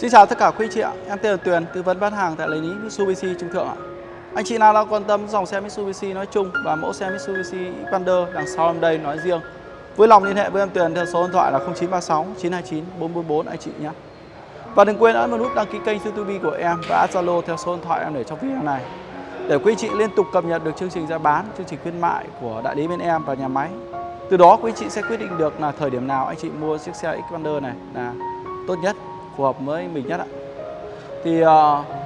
Xin chào tất cả quý chị ạ, em tên là Tuyền, tư vấn bán hàng tại lấy lý Mitsubishi Trung Thượng ạ. Anh chị nào đang quan tâm dòng xe Mitsubishi nói chung và mẫu xe Mitsubishi Xpander đằng sau em đây nói riêng, vui lòng liên hệ với em Tuyền theo số điện thoại là 0936 929 444 anh chị nhé. Và đừng quên ấn vào nút đăng ký kênh YouTube của em và Zalo theo số điện thoại em để trong video này để quý chị liên tục cập nhật được chương trình giá bán, chương trình khuyến mại của đại lý bên em và nhà máy. Từ đó quý chị sẽ quyết định được là thời điểm nào anh chị mua chiếc xe Xpander này là tốt nhất phù hợp với mình nhất ạ. Thì uh,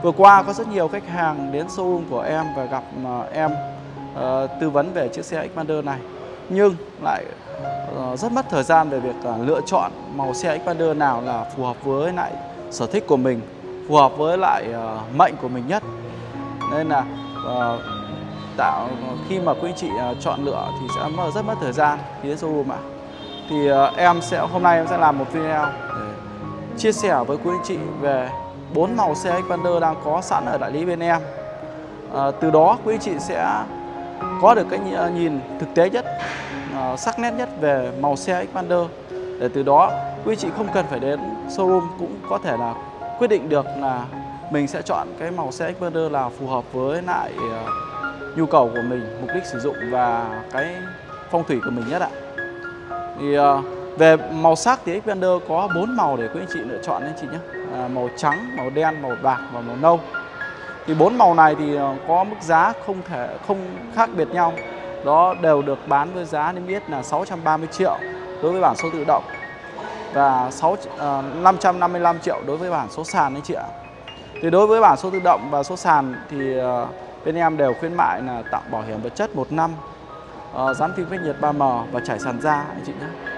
vừa qua có rất nhiều khách hàng đến showroom của em và gặp uh, em uh, tư vấn về chiếc xe Xpander này nhưng lại uh, rất mất thời gian về việc uh, lựa chọn màu xe Xpander nào là phù hợp với lại sở thích của mình, phù hợp với lại uh, mệnh của mình nhất. Nên là uh, tạo khi mà quý anh chị uh, chọn lựa thì sẽ mất rất mất thời gian khi đến showroom ạ. Thì uh, em sẽ hôm nay em sẽ làm một video để chia sẻ với quý anh chị về bốn màu xe Xpander đang có sẵn ở đại lý bên em. À, từ đó quý anh chị sẽ có được cái nhìn thực tế nhất, à, sắc nét nhất về màu xe Xpander. Để từ đó quý anh chị không cần phải đến showroom cũng có thể là quyết định được là mình sẽ chọn cái màu xe Xpander là phù hợp với lại uh, nhu cầu của mình, mục đích sử dụng và cái phong thủy của mình nhất ạ. Thì uh, về màu sắc thì Xpander có 4 màu để quý anh chị lựa chọn anh chị nhé. À, Màu trắng, màu đen, màu bạc và màu nâu. Thì bốn màu này thì ờ, có mức giá không thể không khác biệt nhau. Đó đều được bán với giá niêm yết là 630 triệu đối với bản số tự động Và 6, à, 555 triệu đối với bản số sàn anh chị ạ. Thì đối với bản số tự động và số sàn thì à, bên em đều khuyến mại là tặng bảo hiểm vật chất 1 năm à, Dán phim cách nhiệt 3M và trải sàn da anh chị nhé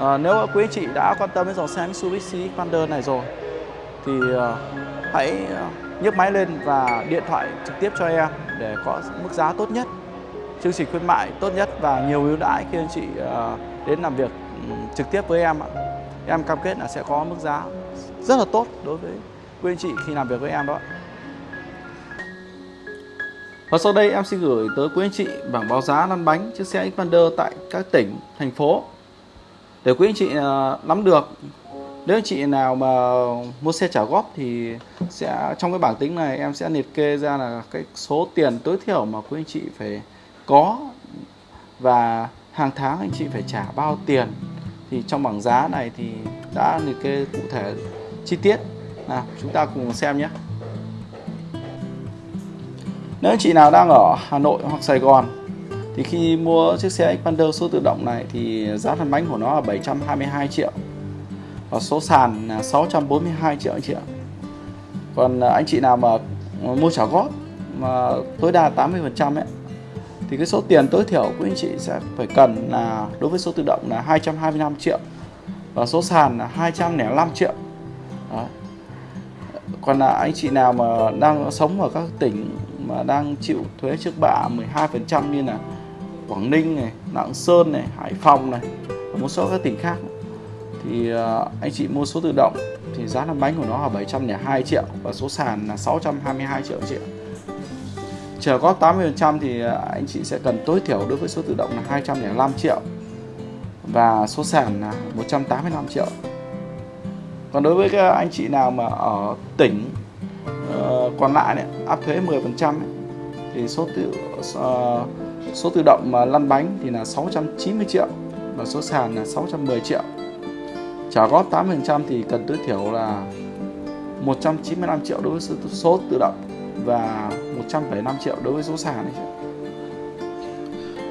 à, nếu quý anh chị đã quan tâm đến dòng xe Mitsubishi Xpander này rồi thì uh, hãy ờ, nhấc máy lên và điện thoại trực tiếp cho em để có mức giá tốt nhất chương trình khuyến mại tốt nhất và nhiều ưu đãi khi anh chị uh, đến làm việc um, trực tiếp với em ạ. Em cam kết là sẽ có mức giá rất là tốt đối với quý anh chị khi làm việc với em đó. Và sau đây em xin gửi tới quý anh chị bảng báo giá lăn bánh chiếc xe Xpander tại các tỉnh, thành phố để quý anh chị à, nắm được, nếu anh chị nào mà mua xe trả góp thì sẽ, trong cái bảng tính này em sẽ liệt kê ra là cái số tiền tối thiểu mà quý anh chị phải có và hàng tháng anh chị phải trả bao tiền. Thì trong bảng giá này thì đã liệt kê cụ thể chi tiết. Nào, chúng ta cùng xem nhé. Nếu anh chị nào đang ở Hà Nội hoặc Sài Gòn thì khi mua chiếc xe Xpander số tự động này thì giá phần bánh của nó là 722 triệu. Và số sàn là 642 triệu anh chị ạ. Còn anh chị nào mà mua trả góp mà tối đa 80 phần trăm ấy, thì cái số tiền tối thiểu của anh chị sẽ phải cần là đối với số tự động là 225 triệu. Và số sàn là 205 triệu. Đó. còn là anh chị nào mà đang sống ở các tỉnh mà đang chịu thuế trước bạ 12% như là Quảng Ninh này, Lạng Sơn này, Hải Phòng này và một số các tỉnh khác. Thì uh, anh chị mua số tự động thì giá làm bánh của nó là 702 triệu và số sàn là 622 triệu triệu chờ có 80% thì à, anh chị sẽ cần tối thiểu đối với số tự động là 205 triệu và số sàn là 185 triệu. Còn đối với các anh chị nào mà ở tỉnh uh, còn lại này, áp thuế 10% ấy, thì số tự uh, Số tự động mà lăn bánh thì là 690 triệu và số sàn là 610 triệu. Trả góp 8% thì cần tối thiểu là 195 triệu đối với số, số tự động và 175 triệu đối với số sàn này.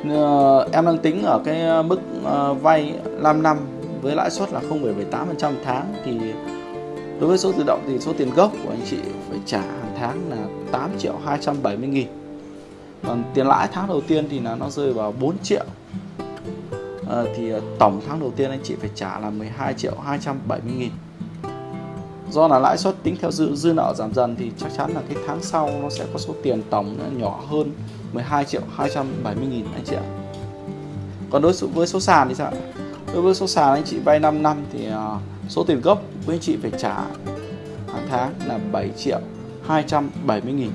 Ờ, em đang tính ở cái mức ờ, vay 5 năm với lãi suất là 0,78% tháng thì đối với số tự động thì số tiền gốc của anh chị phải trả hàng tháng là 8 triệu 270 nghìn còn tiền lãi tháng đầu tiên thì là nó rơi vào 4 triệu. À, thì ờ, tổng tháng đầu tiên anh chị phải trả là 12 triệu 270 nghìn. Do là lãi suất tính theo dư, dư nợ giảm dần thì chắc chắn là cái tháng sau nó sẽ có số tiền tổng nhỏ hơn 12 triệu 270 nghìn anh chị ạ. Còn đối với số sàn thì sao đối với số sàn anh chị vay 5 năm thì ờ, số tiền gốc với anh chị phải trả hàng tháng là 7 triệu 270 nghìn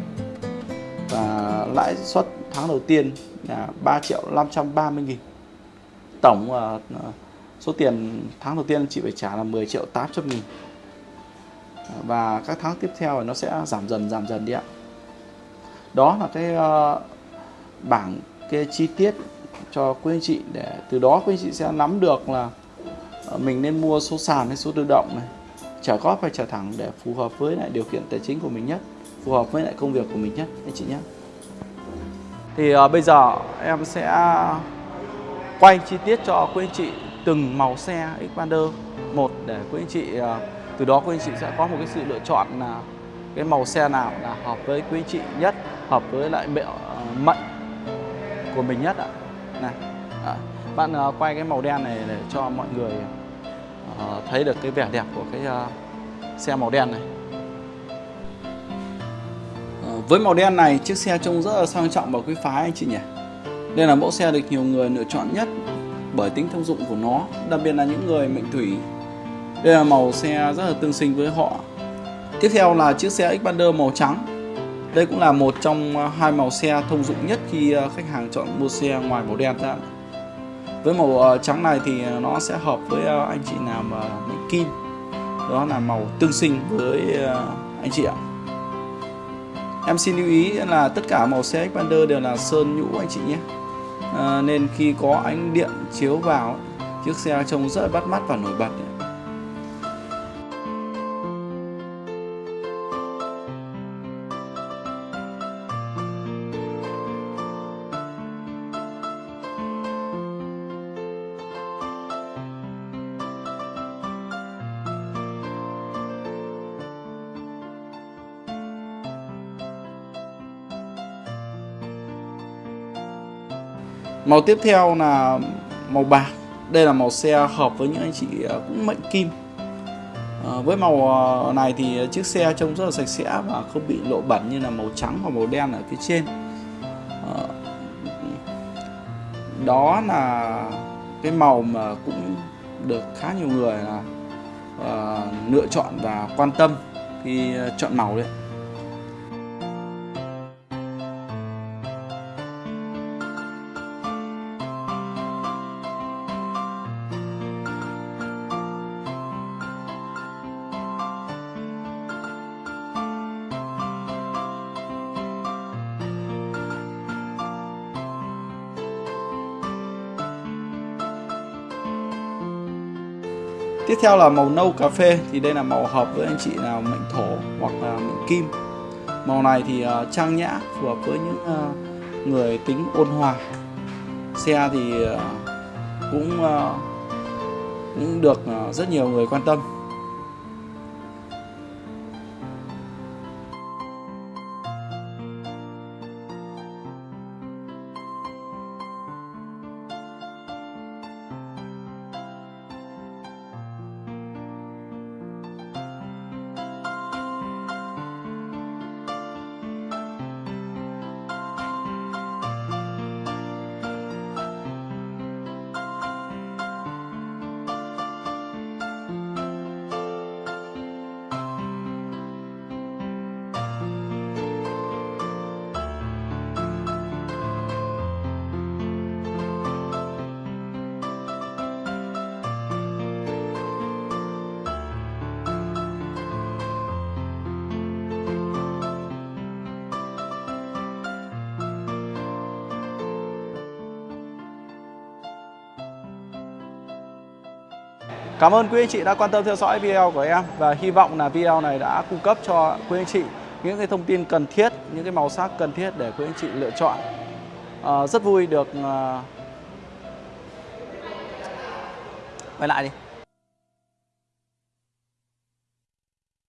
và lãi suất tháng đầu tiên là 3 triệu 530 nghìn. Tổng uh, số tiền tháng đầu tiên chị phải trả là 10 triệu 800 nghìn. Và các tháng tiếp theo thì nó sẽ giảm dần giảm dần đi ạ. Đó là cái uh, bảng cái chi tiết cho quý anh chị để từ đó quý anh chị sẽ nắm được là mình nên mua số sàn hay số tự động này trả góp hay trả thẳng để phù hợp với lại điều kiện tài chính của mình nhất phù hợp với lại công việc của mình nhất anh chị nhé. Thì uh, bây giờ em sẽ quay chi tiết cho quý anh chị từng màu xe Xpander một để quý anh chị uh, từ đó quý anh chị sẽ có một cái sự lựa chọn là cái màu xe nào là hợp với quý anh chị nhất hợp với lại mệnh uh, à, mệnh của mình nhất ạ. Này à, bạn uh, quay cái màu đen này để cho mọi người uh, thấy được cái vẻ đẹp của cái uh, xe màu đen này với màu đen này, chiếc xe trông rất là sang trọng và quý phái anh chị nhỉ? Đây là mẫu xe được nhiều người lựa chọn nhất bởi tính thông dụng của nó, đặc biệt là những người mệnh thủy. Đây là màu xe rất là tương sinh với họ. Tiếp theo là chiếc xe Xpander màu trắng. Đây cũng là một trong hai màu xe thông dụng nhất khi ờ, khách hàng chọn mua xe ngoài màu đen ra với màu ờ, trắng này thì nó sẽ hợp với ờ, anh chị nào mà mệnh kim. Đó là màu tương sinh với anh chị ạ em xin lưu ý là tất cả màu xe Xpander đều là sơn nhũ anh chị nhé. À, nên khi có ánh điện chiếu vào chiếc xe trông rất bắt mắt và nổi bật. Màu tiếp theo là màu bạc. Đây là màu xe hợp với những anh chị ờ, cũng mệnh kim. À, Với màu ờ, này thì chiếc xe trông rất là sạch sẽ và không bị lộ bẩn như là màu trắng và màu đen ở phía trên. À, Đó là cái màu mà cũng được khá nhiều người là uh, lựa chọn và quan tâm khi chọn màu đấy. Tiếp theo là màu nâu cà phê thì đây là màu hợp với anh chị nào mệnh thổ hoặc là mệnh kim. Màu này thì uh, trang nhã phù hợp với những uh, người tính ôn hòa. Xe thì uh, cũng uh, cũng được uh, rất nhiều người quan tâm. Cảm ơn quý anh chị đã quan tâm theo dõi video của em và hy vọng là video này đã cung cấp cho quý anh chị những cái thông tin cần thiết, những cái màu sắc cần thiết để quý anh chị lựa chọn. À, rất vui được ờ, quay lại đi.